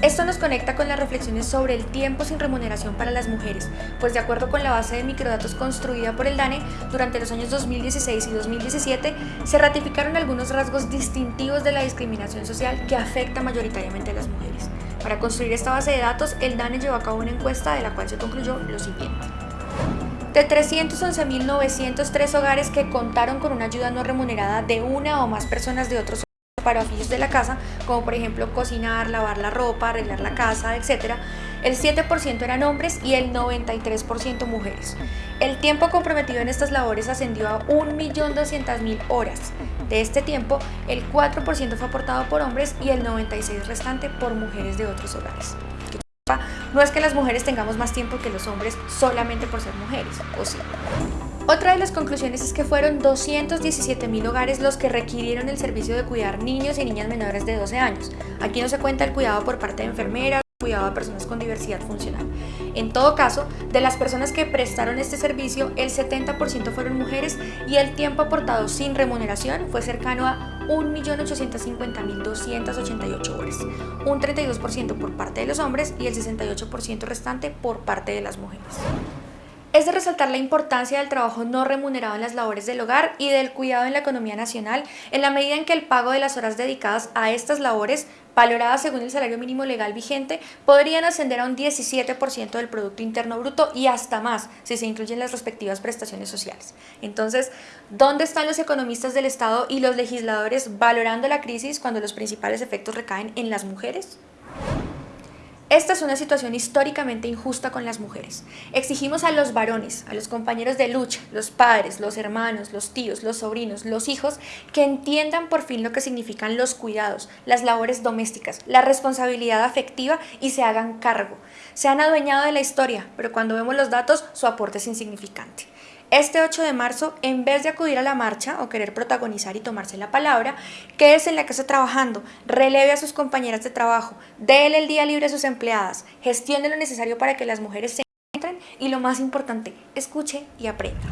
Esto nos conecta con las reflexiones sobre el tiempo sin remuneración para las mujeres, pues de acuerdo con la base de microdatos construida por el DANE, durante los años 2016 y 2017 se ratificaron algunos rasgos distintivos de la discriminación social que afecta mayoritariamente a las mujeres. Para construir esta base de datos, el DANE llevó a cabo una encuesta de la cual se concluyó lo siguiente. De 311.903 hogares que contaron con una ayuda no remunerada de una o más personas de otros para oficios de la casa, como por ejemplo cocinar, lavar la ropa, arreglar la casa, etc., el 7% eran hombres y el 93% mujeres. El tiempo comprometido en estas labores ascendió a 1.200.000 horas. De este tiempo, el 4% fue aportado por hombres y el 96% restante por mujeres de otros hogares. No es que las mujeres tengamos más tiempo que los hombres solamente por ser mujeres, o sí. Otra de las conclusiones es que fueron 217 mil hogares los que requirieron el servicio de cuidar niños y niñas menores de 12 años. Aquí no se cuenta el cuidado por parte de enfermeras, cuidado a personas con diversidad funcional. En todo caso, de las personas que prestaron este servicio, el 70% fueron mujeres y el tiempo aportado sin remuneración fue cercano a 1.850.288 horas, un 32% por parte de los hombres y el 68% restante por parte de las mujeres. Es de resaltar la importancia del trabajo no remunerado en las labores del hogar y del cuidado en la economía nacional, en la medida en que el pago de las horas dedicadas a estas labores, valoradas según el salario mínimo legal vigente, podrían ascender a un 17% del Producto Interno Bruto y hasta más, si se incluyen las respectivas prestaciones sociales. Entonces, ¿dónde están los economistas del Estado y los legisladores valorando la crisis cuando los principales efectos recaen en las mujeres? Esta es una situación históricamente injusta con las mujeres. Exigimos a los varones, a los compañeros de lucha, los padres, los hermanos, los tíos, los sobrinos, los hijos, que entiendan por fin lo que significan los cuidados, las labores domésticas, la responsabilidad afectiva y se hagan cargo. Se han adueñado de la historia, pero cuando vemos los datos, su aporte es insignificante. Este 8 de marzo, en vez de acudir a la marcha o querer protagonizar y tomarse la palabra, quédese en la casa trabajando, releve a sus compañeras de trabajo, déle el día libre a sus empleadas, gestione lo necesario para que las mujeres se encuentren y lo más importante, escuche y aprenda.